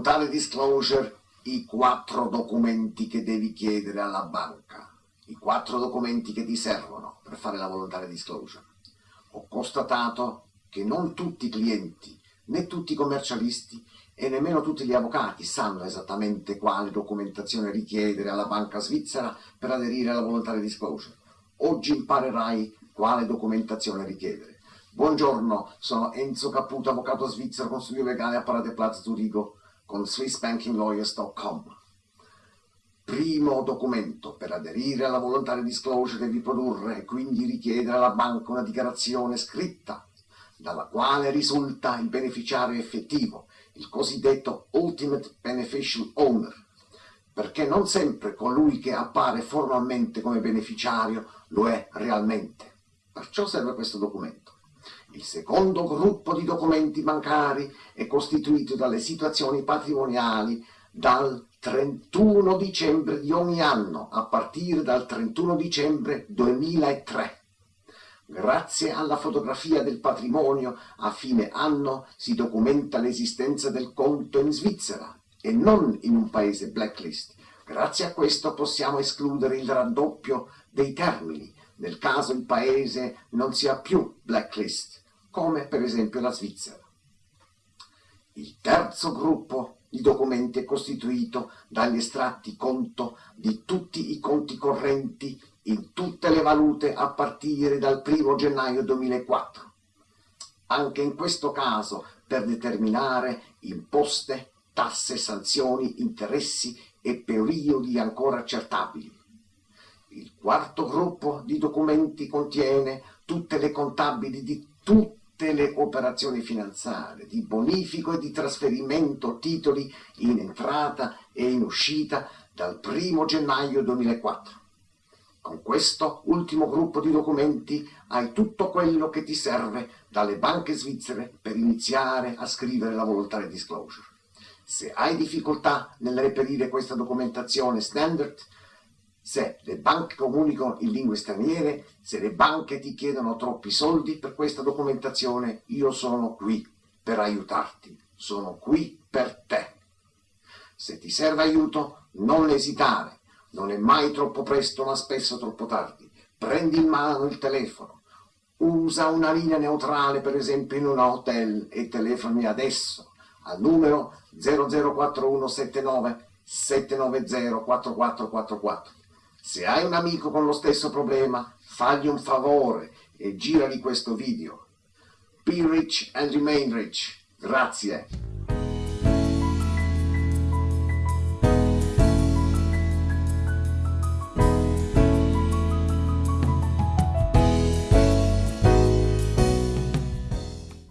Volontary disclosure, i quattro documenti che devi chiedere alla banca, i quattro documenti che ti servono per fare la volontary disclosure. Ho constatato che non tutti i clienti, né tutti i commercialisti e nemmeno tutti gli avvocati sanno esattamente quale documentazione richiedere alla banca svizzera per aderire alla volontary disclosure. Oggi imparerai quale documentazione richiedere. Buongiorno, sono Enzo Caputo, avvocato svizzero, consiglio legale a Parade Plaza Zurigo con SwissBankingLawyers.com. Primo documento per aderire alla volontaria disclosure devi produrre e quindi richiedere alla banca una dichiarazione scritta dalla quale risulta il beneficiario effettivo, il cosiddetto Ultimate Beneficial Owner, perché non sempre colui che appare formalmente come beneficiario lo è realmente. Perciò serve questo documento. Il secondo gruppo di documenti bancari è costituito dalle situazioni patrimoniali dal 31 dicembre di ogni anno, a partire dal 31 dicembre 2003. Grazie alla fotografia del patrimonio, a fine anno si documenta l'esistenza del conto in Svizzera e non in un paese blacklist. Grazie a questo possiamo escludere il raddoppio dei termini, nel caso il paese non sia più blacklist come per esempio la Svizzera. Il terzo gruppo di documenti è costituito dagli estratti conto di tutti i conti correnti in tutte le valute a partire dal 1 gennaio 2004. Anche in questo caso per determinare imposte, tasse, sanzioni, interessi e periodi ancora accertabili. Il quarto gruppo di documenti contiene tutte le contabili di tutti tutte le operazioni finanziarie di bonifico e di trasferimento titoli in entrata e in uscita dal 1 gennaio 2004. Con questo ultimo gruppo di documenti hai tutto quello che ti serve dalle banche svizzere per iniziare a scrivere la voluntary disclosure. Se hai difficoltà nel reperire questa documentazione standard, se le banche comunicano in lingue straniere, se le banche ti chiedono troppi soldi per questa documentazione, io sono qui per aiutarti, sono qui per te. Se ti serve aiuto, non esitare, non è mai troppo presto ma spesso troppo tardi. Prendi in mano il telefono, usa una linea neutrale per esempio in un hotel e telefoni adesso al numero 004179 790 4444. Se hai un amico con lo stesso problema, fagli un favore e girali questo video. Be rich and remain rich. Grazie.